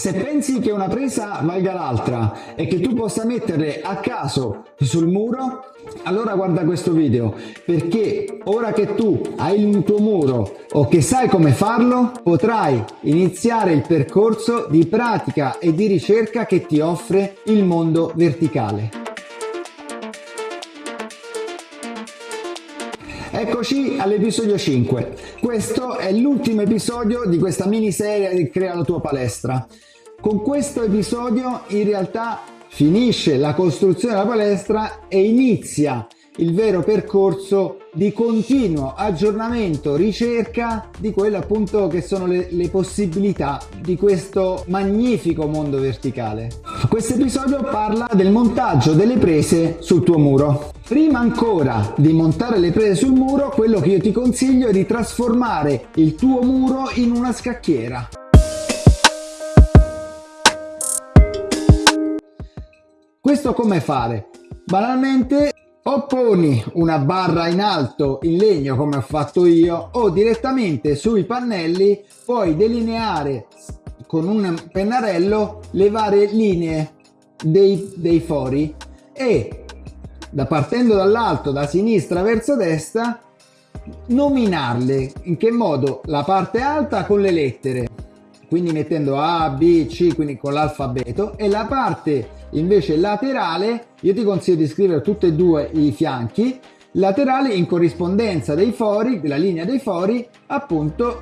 Se pensi che una presa valga l'altra e che tu possa metterle a caso sul muro, allora guarda questo video perché ora che tu hai il tuo muro o che sai come farlo, potrai iniziare il percorso di pratica e di ricerca che ti offre il mondo verticale. Eccoci all'episodio 5. Questo è l'ultimo episodio di questa miniserie di Crea la tua palestra. Con questo episodio in realtà finisce la costruzione della palestra e inizia il vero percorso di continuo aggiornamento, ricerca di quelle appunto che sono le, le possibilità di questo magnifico mondo verticale. Questo episodio parla del montaggio delle prese sul tuo muro. Prima ancora di montare le prese sul muro, quello che io ti consiglio è di trasformare il tuo muro in una scacchiera. Questo come fare? Banalmente o poni una barra in alto in legno come ho fatto io o direttamente sui pannelli puoi delineare con un pennarello le varie linee dei, dei fori e da partendo dall'alto da sinistra verso destra nominarle in che modo la parte alta con le lettere quindi mettendo A, B, C, quindi con l'alfabeto e la parte invece laterale io ti consiglio di scrivere tutti e due i fianchi. Laterali in corrispondenza dei fori della linea dei fori appunto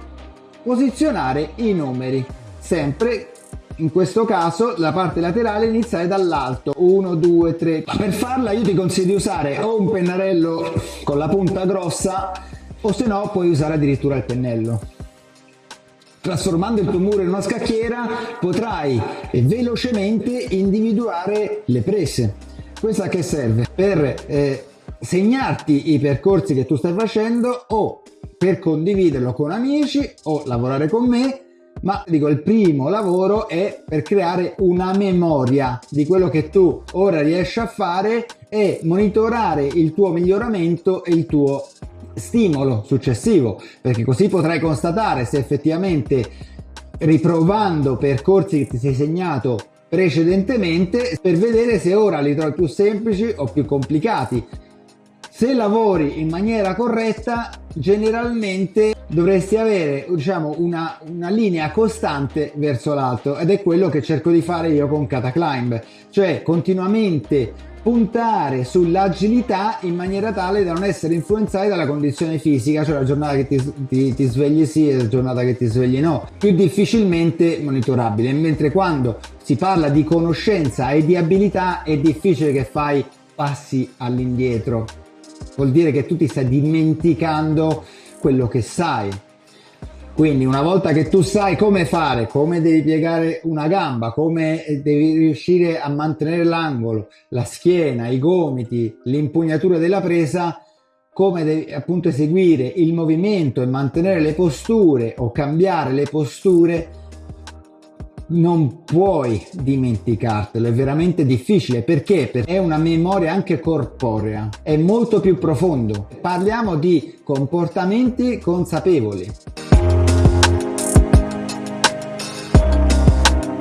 posizionare i numeri. Sempre in questo caso la parte laterale iniziare dall'alto. 1 2 3 ma per farla io ti consiglio di usare o un pennarello con la punta grossa o se no puoi usare addirittura il pennello Trasformando il tuo muro in una scacchiera potrai velocemente individuare le prese. Questa che serve? Per eh, segnarti i percorsi che tu stai facendo o per condividerlo con amici o lavorare con me ma dico il primo lavoro è per creare una memoria di quello che tu ora riesci a fare e monitorare il tuo miglioramento e il tuo stimolo successivo. Perché così potrai constatare se effettivamente riprovando percorsi che ti sei segnato precedentemente per vedere se ora li trovi più semplici o più complicati se lavori in maniera corretta generalmente dovresti avere diciamo una, una linea costante verso l'alto ed è quello che cerco di fare io con Cataclimb cioè continuamente puntare sull'agilità in maniera tale da non essere influenzati dalla condizione fisica, cioè la giornata che ti, ti, ti svegli sì e la giornata che ti svegli no, più difficilmente monitorabile, mentre quando si parla di conoscenza e di abilità è difficile che fai passi all'indietro, vuol dire che tu ti stai dimenticando quello che sai, quindi una volta che tu sai come fare, come devi piegare una gamba, come devi riuscire a mantenere l'angolo, la schiena, i gomiti, l'impugnatura della presa, come devi appunto eseguire il movimento e mantenere le posture o cambiare le posture, non puoi dimenticartelo, è veramente difficile perché? È una memoria anche corporea, è molto più profondo. Parliamo di comportamenti consapevoli.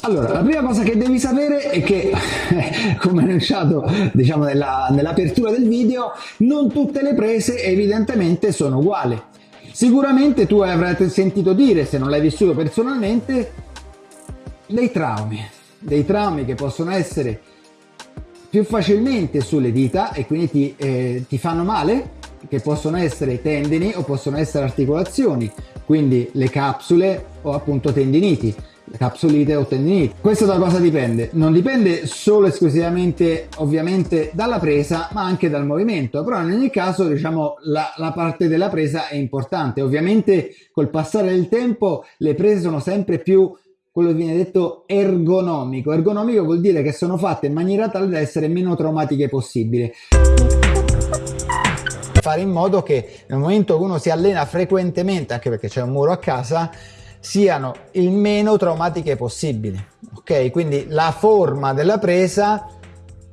Allora, la prima cosa che devi sapere è che, come annunciato diciamo nella, nell'apertura del video, non tutte le prese evidentemente sono uguali. Sicuramente tu avrai sentito dire, se non l'hai vissuto personalmente, dei traumi, dei traumi che possono essere più facilmente sulle dita e quindi ti, eh, ti fanno male, che possono essere tendini o possono essere articolazioni, quindi le capsule o appunto tendiniti capsulite o tendinite. Questo da cosa dipende? Non dipende solo esclusivamente ovviamente dalla presa ma anche dal movimento, però in ogni caso diciamo la, la parte della presa è importante. Ovviamente col passare del tempo le prese sono sempre più quello che viene detto ergonomico. Ergonomico vuol dire che sono fatte in maniera tale da essere meno traumatiche possibile fare in modo che nel momento che uno si allena frequentemente, anche perché c'è un muro a casa, siano il meno traumatiche possibili. Ok, quindi la forma della presa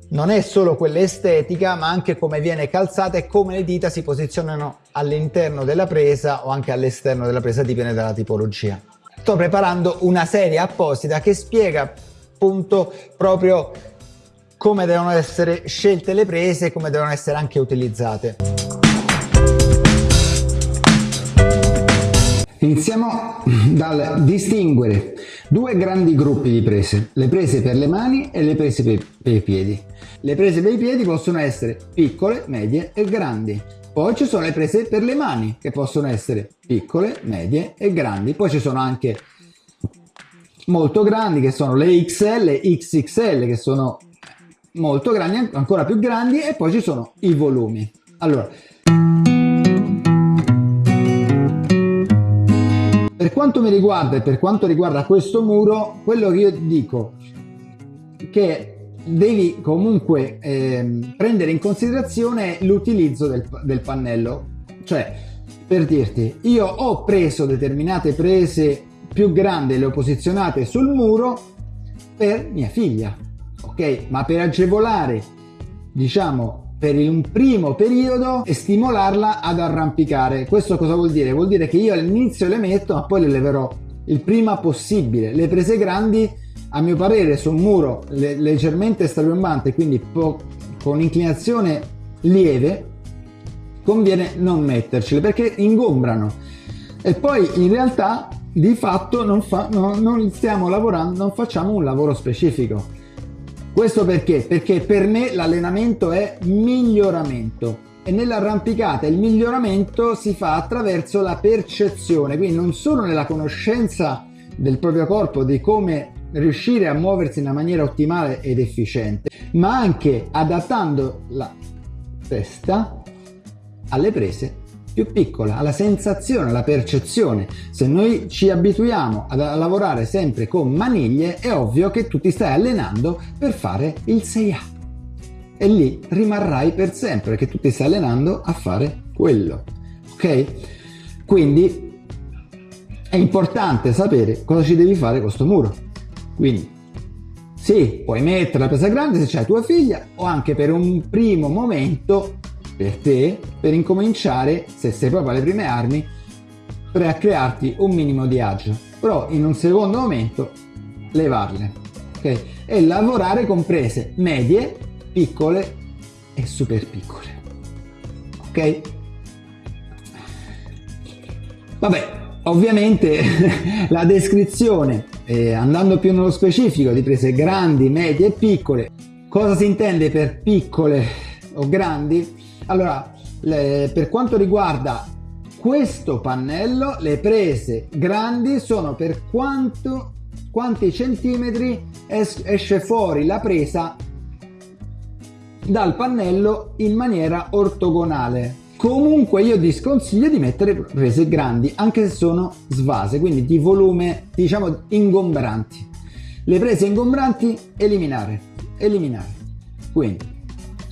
non è solo quella estetica, ma anche come viene calzata e come le dita si posizionano all'interno della presa o anche all'esterno della presa, dipende dalla tipologia. Sto preparando una serie apposita che spiega appunto proprio come devono essere scelte le prese e come devono essere anche utilizzate. Iniziamo dal distinguere due grandi gruppi di prese, le prese per le mani e le prese per, per i piedi. Le prese per i piedi possono essere piccole, medie e grandi. Poi ci sono le prese per le mani che possono essere piccole, medie e grandi. Poi ci sono anche molto grandi che sono le XL XXL che sono molto grandi, ancora più grandi e poi ci sono i volumi. Allora, per quanto mi riguarda e per quanto riguarda questo muro, quello che io dico che devi comunque eh, prendere in considerazione l'utilizzo del, del pannello. Cioè, per dirti, io ho preso determinate prese più grandi e le ho posizionate sul muro per mia figlia ok? Ma per agevolare, diciamo, per un primo periodo e stimolarla ad arrampicare. Questo cosa vuol dire? Vuol dire che io all'inizio le metto, ma poi le leverò il prima possibile. Le prese grandi, a mio parere, su un muro le leggermente strapiomante, quindi con inclinazione lieve, conviene non mettercele perché ingombrano. E poi in realtà di fatto non, fa, no, non stiamo lavorando, non facciamo un lavoro specifico questo perché? Perché per me l'allenamento è miglioramento e nell'arrampicata il miglioramento si fa attraverso la percezione, quindi non solo nella conoscenza del proprio corpo, di come riuscire a muoversi in una maniera ottimale ed efficiente, ma anche adattando la testa alle prese più piccola, alla sensazione, alla percezione. Se noi ci abituiamo a, lavorare sempre con maniglie, è ovvio che tu ti stai allenando per fare il 6A. E lì rimarrai per sempre, perché tu ti stai allenando a fare quello. Ok? Quindi è importante sapere cosa ci devi fare con questo muro. Quindi sì, puoi mettere la presa grande se c'hai tua figlia o anche per un primo momento per te per incominciare, se sei proprio alle prime armi, per crearti un minimo di agio. Però in un secondo momento levarle. ok? E lavorare con prese medie, piccole e super piccole. Ok? Vabbè, ovviamente la descrizione, eh, andando più nello specifico di prese grandi, medie e piccole, cosa si intende per piccole o grandi? Allora, le, per quanto riguarda questo pannello, le prese grandi sono per quanto, quanti centimetri es, esce fuori la presa dal pannello in maniera ortogonale. Comunque io ti sconsiglio di mettere prese grandi, anche se sono svase, quindi di volume, diciamo, ingombranti. Le prese ingombranti, eliminare, eliminare. Quindi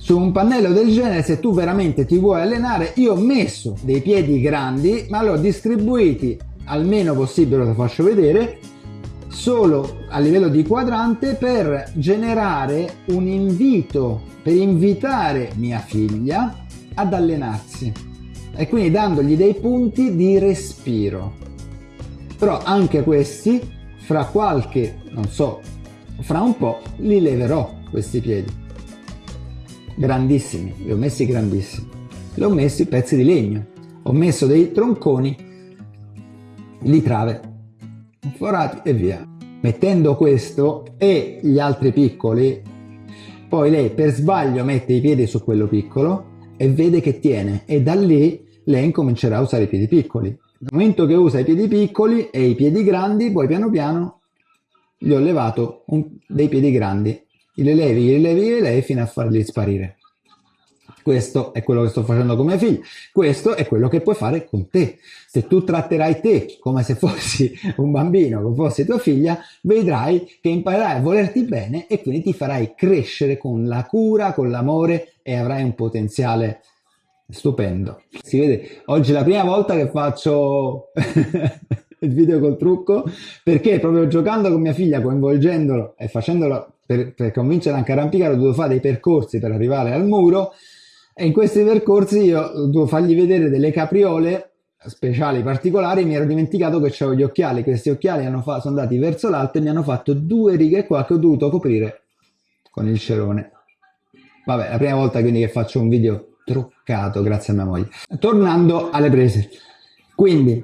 su un pannello del genere se tu veramente ti vuoi allenare io ho messo dei piedi grandi ma li ho distribuiti almeno possibile lo faccio vedere solo a livello di quadrante per generare un invito per invitare mia figlia ad allenarsi e quindi dandogli dei punti di respiro però anche questi fra qualche non so fra un po' li leverò questi piedi grandissimi, li ho messi grandissimi. Li ho messi pezzi di legno, ho messo dei tronconi di trave, forati e via. Mettendo questo e gli altri piccoli, poi lei per sbaglio mette i piedi su quello piccolo e vede che tiene e da lì lei incomincerà a usare i piedi piccoli. Nel momento che usa i piedi piccoli e i piedi grandi, poi piano piano gli ho levato un, dei piedi grandi li levi, li levi, li levi fino a farli sparire. Questo è quello che sto facendo con mia figlia, questo è quello che puoi fare con te. Se tu tratterai te come se fossi un bambino, come fossi tua figlia, vedrai che imparerai a volerti bene e quindi ti farai crescere con la cura, con l'amore e avrai un potenziale stupendo. Si vede, oggi è la prima volta che faccio il video col trucco perché proprio giocando con mia figlia, coinvolgendolo e facendolo per, per convincere anche a arrampicare ho dovuto fare dei percorsi per arrivare al muro e in questi percorsi io devo fargli vedere delle capriole speciali particolari mi ero dimenticato che avevo gli occhiali questi occhiali sono andati verso l'alto e mi hanno fatto due righe qua che ho dovuto coprire con il cerone. Vabbè la prima volta quindi che faccio un video truccato grazie a mia moglie. Tornando alle prese. Quindi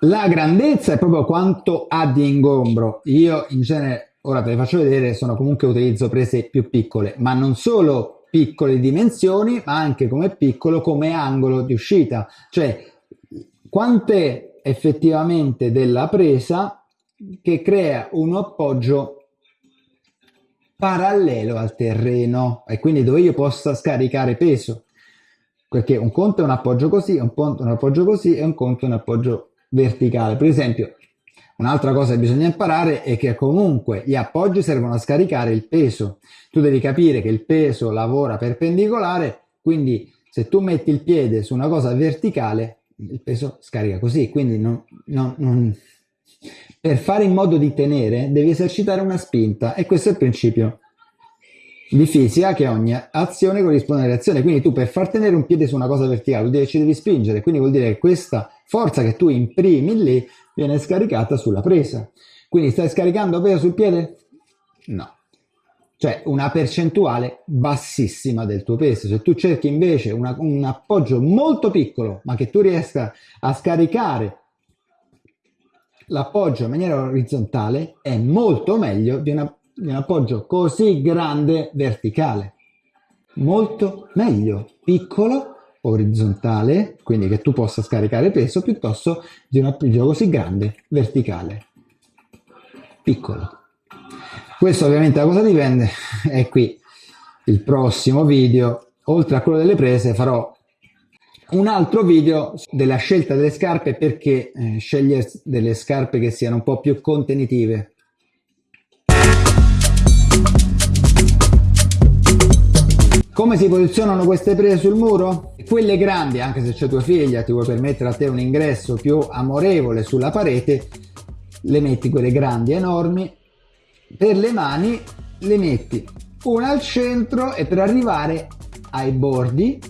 la grandezza è proprio quanto ha di ingombro. Io in genere ora te le faccio vedere sono comunque utilizzo prese più piccole ma non solo piccole dimensioni ma anche come piccolo come angolo di uscita. Cioè quant'è effettivamente della presa che crea un appoggio parallelo al terreno e quindi dove io possa scaricare peso. Perché un conto è un appoggio così, un conto è un appoggio così e un conto è un appoggio verticale. Per esempio un'altra cosa che bisogna imparare è che comunque gli appoggi servono a scaricare il peso. Tu devi capire che il peso lavora perpendicolare quindi se tu metti il piede su una cosa verticale il peso scarica così, quindi non, non, non... per fare in modo di tenere devi esercitare una spinta e questo è il principio di fisica che ogni azione corrisponde a reazione, quindi tu per far tenere un piede su una cosa verticale vuol dire che ci devi spingere, quindi vuol dire che questa forza che tu imprimi lì viene scaricata sulla presa. Quindi stai scaricando peso sul piede? No cioè una percentuale bassissima del tuo peso. Se tu cerchi invece una, un appoggio molto piccolo, ma che tu riesca a scaricare l'appoggio in maniera orizzontale, è molto meglio di, una, un appoggio così grande verticale. Molto meglio, piccolo, orizzontale, quindi che tu possa scaricare peso, piuttosto di un appoggio così grande verticale. Piccolo. Questo ovviamente da cosa dipende? È qui il prossimo video. Oltre a quello delle prese farò un altro video della scelta delle scarpe perché eh, scegliere delle scarpe che siano un po' più contenitive. Come si posizionano queste prese sul muro? Quelle grandi, anche se c'è tua figlia, ti vuoi permettere a te un ingresso più amorevole sulla parete, le metti quelle grandi enormi per le mani le metti una al centro e per arrivare ai bordi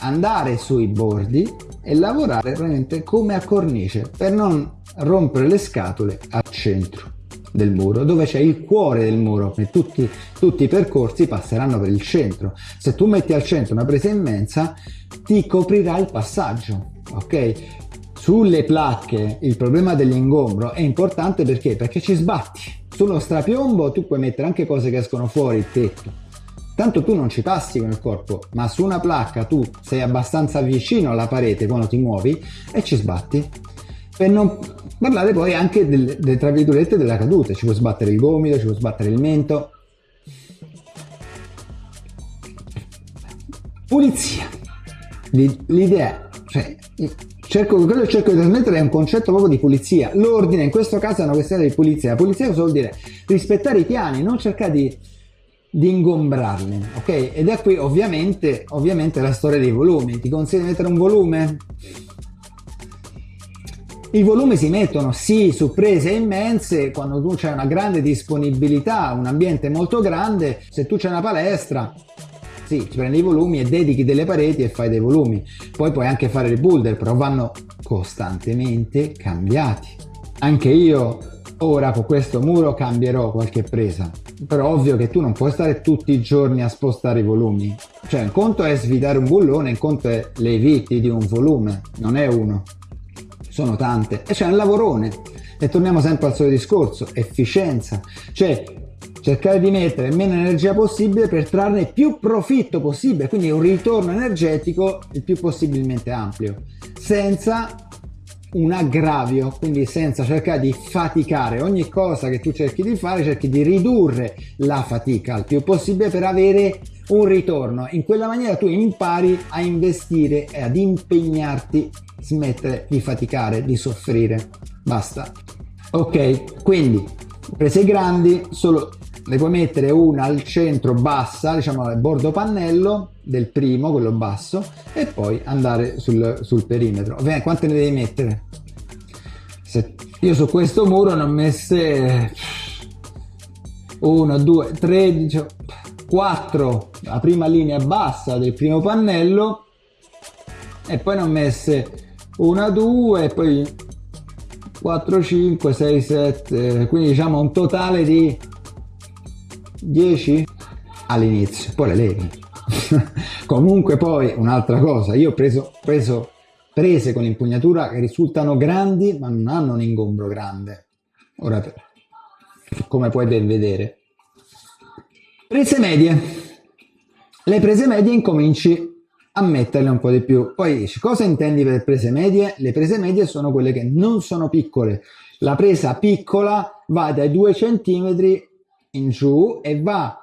andare sui bordi e lavorare veramente come a cornice per non rompere le scatole al centro del muro dove c'è il cuore del muro e tutti, tutti i percorsi passeranno per il centro. Se tu metti al centro una presa immensa ti coprirà il passaggio ok? Sulle placche il problema dell'ingombro è importante perché? Perché ci sbatti. Sullo strapiombo tu puoi mettere anche cose che escono fuori il tetto. Tanto tu non ci passi con il corpo ma su una placca tu sei abbastanza vicino alla parete quando ti muovi e ci sbatti per non parlare poi anche del, del, tra virgolette della caduta ci può sbattere il gomito ci può sbattere il mento pulizia l'idea cioè cerco, quello che cerco di trasmettere è un concetto proprio di pulizia. L'ordine in questo caso è una questione di pulizia. La pulizia cosa vuol dire? Rispettare i piani, non cercare di, di ingombrarli, ok? Ed è qui ovviamente, ovviamente la storia dei volumi. Ti consiglio di mettere un volume? I volumi si mettono sì su prese immense quando tu c'hai una grande disponibilità, un ambiente molto grande, se tu c'hai una palestra sì, ti prendi i volumi e dedichi delle pareti e fai dei volumi. Poi puoi anche fare il boulder, però vanno costantemente cambiati. Anche io ora con questo muro cambierò qualche presa. Però ovvio che tu non puoi stare tutti i giorni a spostare i volumi. Cioè, un conto è svidare un bullone, un conto è le viti di un volume, non è uno. Sono tante. E c'è un lavorone. E torniamo sempre al solito discorso, efficienza. Cioè, cercare di mettere meno energia possibile per trarne più profitto possibile, quindi un ritorno energetico il più possibilmente ampio, senza un aggravio, quindi senza cercare di faticare. Ogni cosa che tu cerchi di fare, cerchi di ridurre la fatica il più possibile per avere un ritorno. In quella maniera tu impari a investire e ad impegnarti, smettere di faticare, di soffrire. Basta. Ok, quindi prese grandi, solo ne puoi mettere una al centro bassa, diciamo al bordo pannello del primo, quello basso, e poi andare sul, sul perimetro. Ovviamente quante ne devi mettere? Se io su questo muro ne ho messe 1, 2, 13, 4, la prima linea bassa del primo pannello e poi ne ho messe una 2 poi 4 5 6 7 quindi diciamo un totale di 10 all'inizio poi le levi. Comunque poi un'altra cosa io ho preso, preso prese con l'impugnatura che risultano grandi ma non hanno un ingombro grande. Ora come puoi ben vedere prese medie le prese medie incominci a metterle un po' di più. Poi cosa intendi per prese medie? Le prese medie sono quelle che non sono piccole. La presa piccola va dai 2 cm in giù e va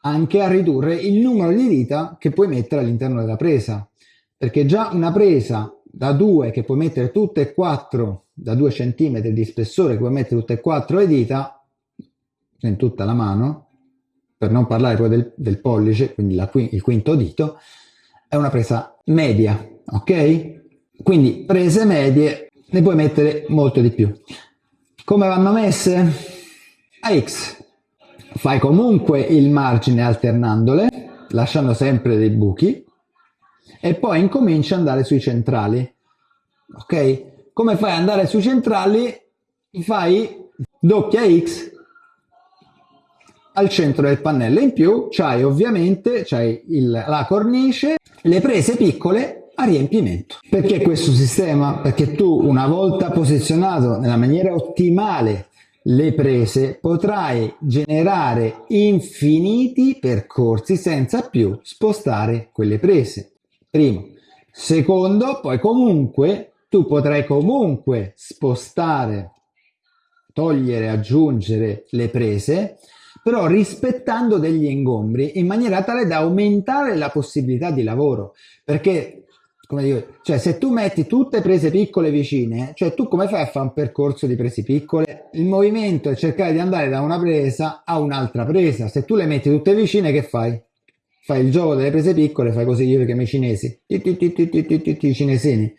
anche a ridurre il numero di dita che puoi mettere all'interno della presa. Perché già una presa da 2 che puoi mettere tutte e quattro, da 2 cm di spessore che puoi mettere tutte e quattro le dita, in tutta la mano, per non parlare poi del, del pollice, quindi la, il quinto dito, è una presa media, ok? Quindi prese medie ne puoi mettere molto di più. Come vanno messe? A X. Fai comunque il margine alternandole, lasciando sempre dei buchi, e poi incominci ad andare sui centrali. Ok? Come fai ad andare sui centrali? Fai doppia X al centro del pannello. In più c'hai ovviamente c'hai il, la cornice le prese piccole a riempimento. Perché questo sistema? Perché tu una volta posizionato nella maniera ottimale le prese potrai generare infiniti percorsi senza più spostare quelle prese. Primo. Secondo, poi comunque tu potrai comunque spostare, togliere, aggiungere le prese però rispettando degli ingombri in maniera tale da aumentare la possibilità di lavoro. Perché, come dico, cioè se tu metti tutte prese piccole vicine, cioè tu come fai a fare un percorso di prese piccole? Il movimento è cercare di andare da una presa a un'altra presa. Se tu le metti tutte vicine, che fai? Fai il gioco delle prese piccole, fai così io che i cinesi, i cinesini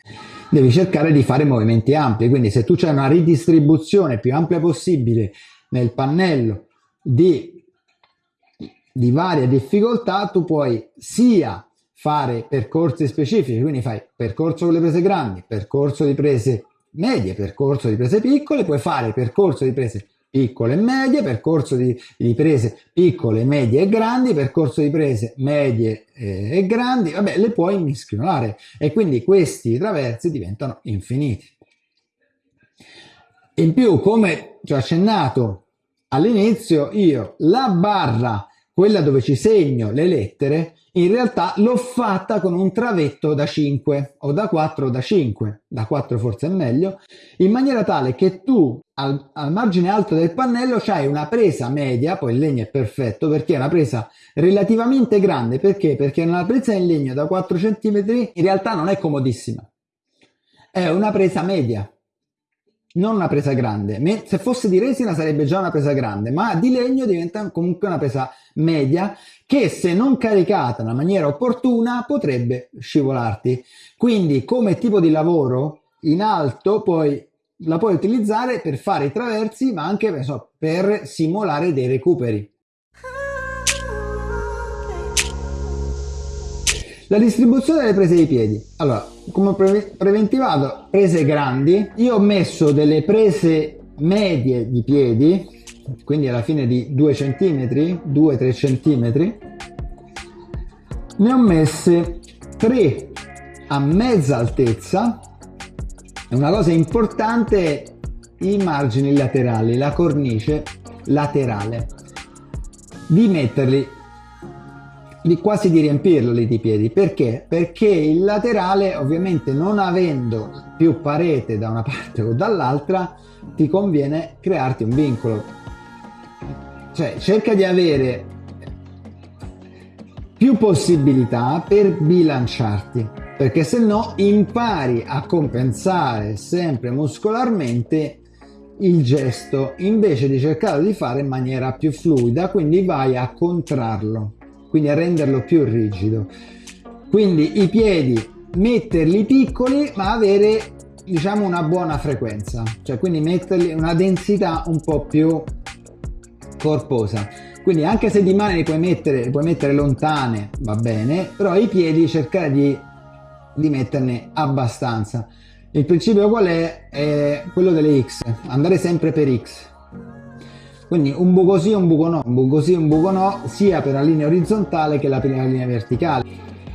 devi cercare di fare movimenti ampi. Quindi se tu c'è una ridistribuzione più ampia possibile nel pannello di, di varie difficoltà tu puoi sia fare percorsi specifici, quindi fai percorso con le prese grandi, percorso di prese medie, percorso di prese piccole, puoi fare percorso di prese piccole e medie, percorso di, di prese piccole, medie e grandi, percorso di prese medie e, e grandi, vabbè, le puoi mischiolare e quindi questi traversi diventano infiniti. In più, come ti ho accennato all'inizio io la barra, quella dove ci segno le lettere, in realtà l'ho fatta con un travetto da 5 o da 4 o da 5, da 4 forse è meglio, in maniera tale che tu al, al margine alto del pannello c'hai una presa media, poi il legno è perfetto perché è una presa relativamente grande, perché? Perché una presa in legno da 4 cm in realtà non è comodissima, è una presa media, non una presa grande. Se fosse di resina sarebbe già una presa grande, ma di legno diventa comunque una presa media che se non caricata nella maniera opportuna potrebbe scivolarti. Quindi come tipo di lavoro in alto poi la puoi utilizzare per fare i traversi ma anche so, per simulare dei recuperi. La distribuzione delle prese di piedi. Allora, come pre preventivato, prese grandi. Io ho messo delle prese medie di piedi, quindi alla fine di 2 cm, 2-3 cm. Ne ho messe 3 a mezza altezza. Una cosa importante i margini laterali, la cornice laterale. Di metterli di quasi di riempirlo lì di piedi. Perché? Perché il laterale ovviamente non avendo più parete da una parte o dall'altra ti conviene crearti un vincolo. Cioè cerca di avere più possibilità per bilanciarti perché se no impari a compensare sempre muscolarmente il gesto invece di cercare di fare in maniera più fluida quindi vai a contrarlo quindi a renderlo più rigido. Quindi i piedi metterli piccoli ma avere diciamo una buona frequenza, cioè quindi metterli una densità un po' più corposa. Quindi anche se di mani li puoi mettere, li puoi mettere lontane, va bene, però i piedi cercare di, di metterne abbastanza. Il principio qual è? È quello delle X, andare sempre per X. Quindi un buco sì un buco no, un buco sì un buco no, sia per la linea orizzontale che la linea verticale.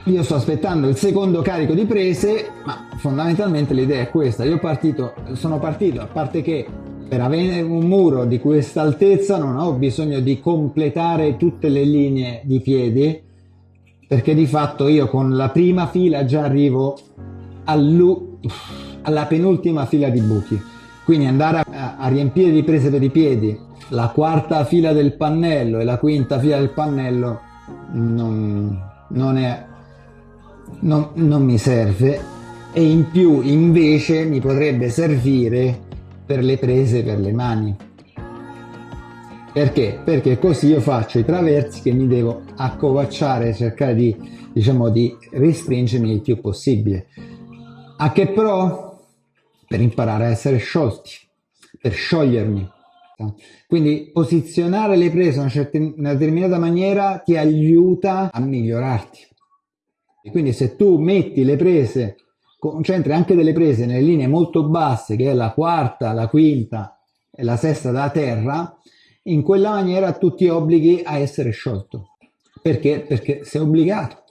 Io sto aspettando il secondo carico di prese, ma fondamentalmente l'idea è questa. Io partito, sono partito, a parte che per avere un muro di questa altezza non ho bisogno di completare tutte le linee di piedi, perché di fatto io con la prima fila già arrivo alla penultima fila di buchi. Quindi andare a, a riempire di prese per i piedi la quarta fila del pannello e la quinta fila del pannello non, non, è, non, non mi serve e in più invece mi potrebbe servire per le prese per le mani perché? Perché così io faccio i traversi che mi devo accovacciare, cercare di, diciamo, di restringermi il più possibile. A che pro? Per imparare a essere sciolti, per sciogliermi. Quindi posizionare le prese in una, determinata maniera ti aiuta a migliorarti. E quindi se tu metti le prese, concentri anche delle prese nelle linee molto basse, che è la quarta, la quinta e la sesta da terra, in quella maniera tu ti obblighi a essere sciolto. Perché? Perché sei obbligato.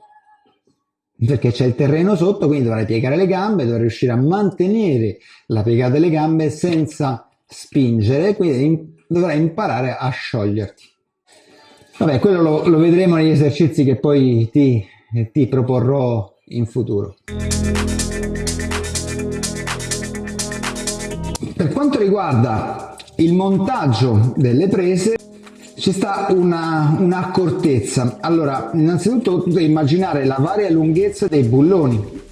Perché c'è il terreno sotto, quindi dovrai piegare le gambe, dovrai riuscire a mantenere la piegata delle gambe senza spingere, quindi dovrai imparare a scioglierti. Vabbè, quello lo, lo vedremo negli esercizi che poi ti, ti proporrò in futuro. Per quanto riguarda il montaggio delle prese, ci sta una, un'accortezza. Allora, innanzitutto tu devi immaginare la varia lunghezza dei bulloni.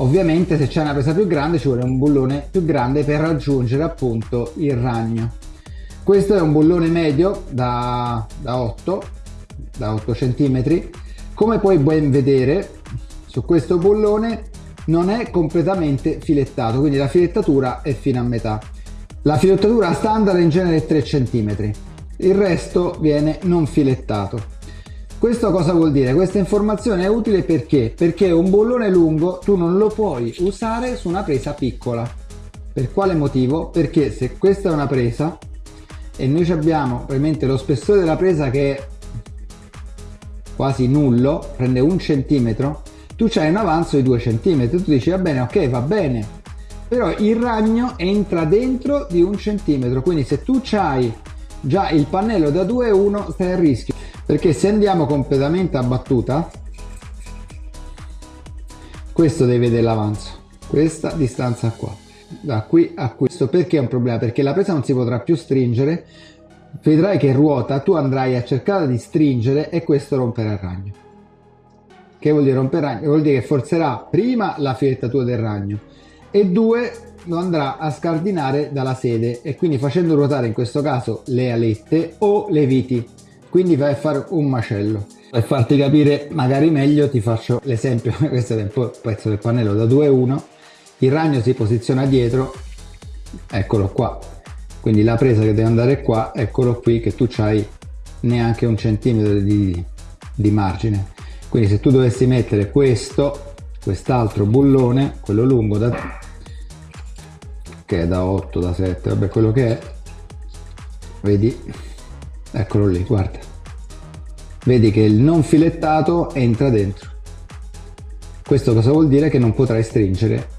Ovviamente se c'è una presa più grande ci vuole un bullone più grande per raggiungere appunto il ragno. Questo è un bullone medio da, da 8, da 8 cm. Come puoi ben vedere su questo bullone non è completamente filettato, quindi la filettatura è fino a metà. La filettatura standard è in genere 3 cm, il resto viene non filettato. Questo cosa vuol dire? Questa informazione è utile perché? Perché un bollone lungo tu non lo puoi usare su una presa piccola. Per quale motivo? Perché se questa è una presa e noi abbiamo ovviamente lo spessore della presa che è quasi nullo, prende un centimetro, tu c'hai un avanzo di 2 centimetri, tu dici va bene, ok, va bene, però il ragno entra dentro di un centimetro, quindi se tu c'hai già il pannello da 2,1 stai a rischio perché se andiamo completamente a battuta questo deve vedere l'avanzo. Questa distanza qua. Da qui a questo perché è un problema? Perché la presa non si potrà più stringere. Vedrai che ruota tu andrai a cercare di stringere e questo romperà il ragno. Che vuol dire rompere il ragno? vuol dire che forzerà prima la filettatura del ragno e due lo andrà a scardinare dalla sede e quindi facendo ruotare in questo caso le alette o le viti quindi vai a fare un macello. Per farti capire magari meglio ti faccio l'esempio. Questo è un pezzo del pannello da 2-1 il ragno si posiziona dietro. Eccolo qua. Quindi la presa che deve andare qua eccolo qui che tu c'hai neanche un centimetro di, di margine. Quindi se tu dovessi mettere questo quest'altro bullone quello lungo da che è da 8 da 7 vabbè quello che è vedi eccolo lì guarda. Vedi che il non filettato entra dentro. Questo cosa vuol dire? Che non potrai stringere.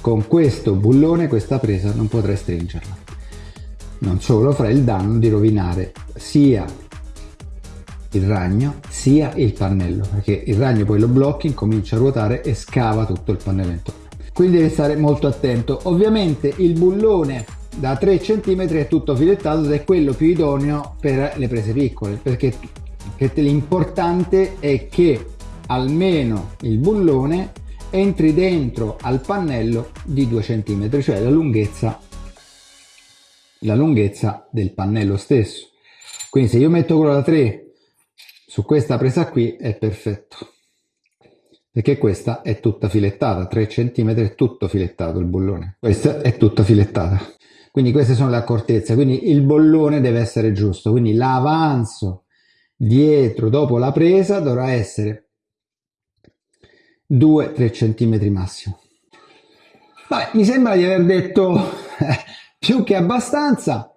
Con questo bullone questa presa non potrai stringerla. Non solo farai il danno di rovinare sia il ragno sia il pannello perché il ragno poi lo blocchi comincia a ruotare e scava tutto il pannello intorno. Quindi devi stare molto attento. Ovviamente il bullone da 3 cm è tutto filettato ed è quello più idoneo per le prese piccole perché l'importante è che almeno il bullone entri dentro al pannello di 2 cm cioè la lunghezza la lunghezza del pannello stesso. Quindi se io metto quello da 3 su questa presa qui è perfetto perché questa è tutta filettata 3 cm è tutto filettato il bullone. Questa è tutta filettata quindi queste sono le accortezze, quindi il bollone deve essere giusto, quindi l'avanzo dietro dopo la presa dovrà essere 2-3 cm massimo. Vabbè, mi sembra di aver detto più che abbastanza.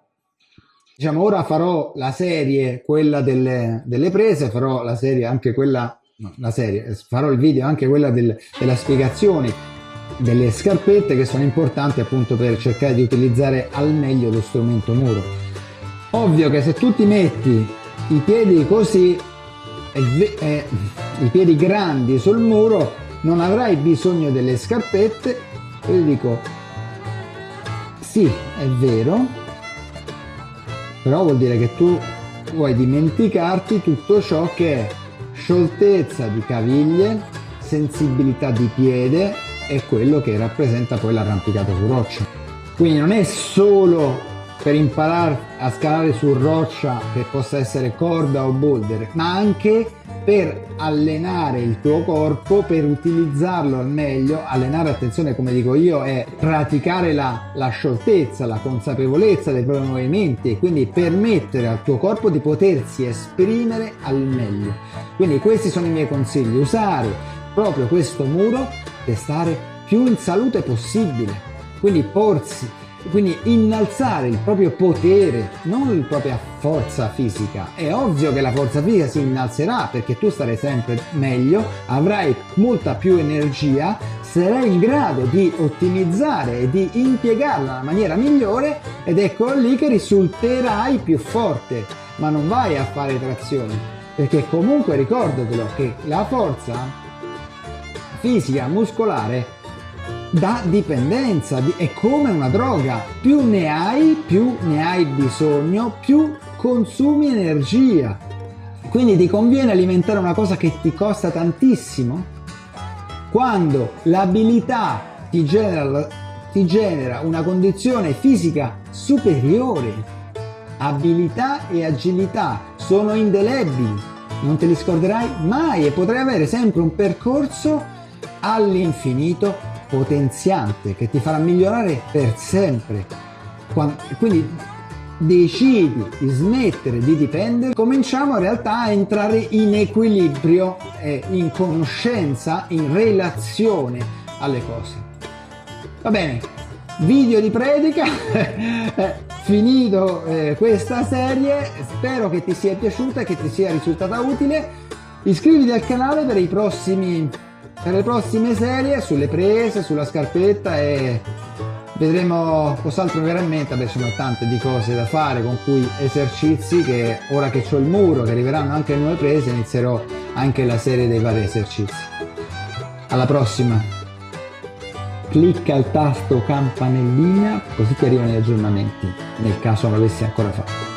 Diciamo, ora farò la serie, quella delle, delle prese, farò la serie anche quella, no, la serie, farò il video anche quella del, della spiegazione delle scarpette che sono importanti appunto per cercare di utilizzare al meglio lo strumento muro. Ovvio che se tu ti metti i piedi così, eh, i piedi grandi sul muro, non avrai bisogno delle scarpette. Io dico, sì, è vero, però vuol dire che tu vuoi dimenticarti tutto ciò che è scioltezza di caviglie, sensibilità di piede e quello che rappresenta poi l'arrampicato su roccia. Quindi non è solo per imparare a scalare su roccia che possa essere corda o boulder, ma anche per allenare il tuo corpo, per utilizzarlo al meglio. Allenare, attenzione, come dico io, è praticare la, la scioltezza, la consapevolezza dei propri movimenti e quindi permettere al tuo corpo di potersi esprimere al meglio. Quindi questi sono i miei consigli, usare proprio questo muro per stare più in salute possibile. Quindi porsi quindi innalzare il proprio potere, non la propria forza fisica. È ovvio che la forza fisica si innalzerà perché tu starai sempre meglio, avrai molta più energia, sarai in grado di ottimizzare e di impiegarla nella maniera migliore ed ecco lì che risulterai più forte. Ma non vai a fare trazioni, perché comunque ricordatelo che la forza fisica muscolare da dipendenza, è come una droga, più ne hai, più ne hai bisogno, più consumi energia. Quindi ti conviene alimentare una cosa che ti costa tantissimo? Quando l'abilità ti genera, ti genera una condizione fisica superiore, abilità e agilità sono indelebili, non te li scorderai mai e potrai avere sempre un percorso all'infinito potenziante che ti farà migliorare per sempre. Quindi decidi di smettere di dipendere, cominciamo in realtà a entrare in equilibrio e in conoscenza, in relazione alle cose. Va bene, video di predica, finito eh, questa serie, spero che ti sia piaciuta e che ti sia risultata utile. Iscriviti al canale per i prossimi per le prossime serie sulle prese, sulla scarpetta e vedremo cos'altro verrà in beh sono tante di cose da fare con cui esercizi che ora che ho il muro, che arriveranno anche nuove prese, inizierò anche la serie dei vari esercizi. Alla prossima! Clicca il tasto campanellina così ti arrivano gli aggiornamenti nel caso non l'avessi ancora fatto.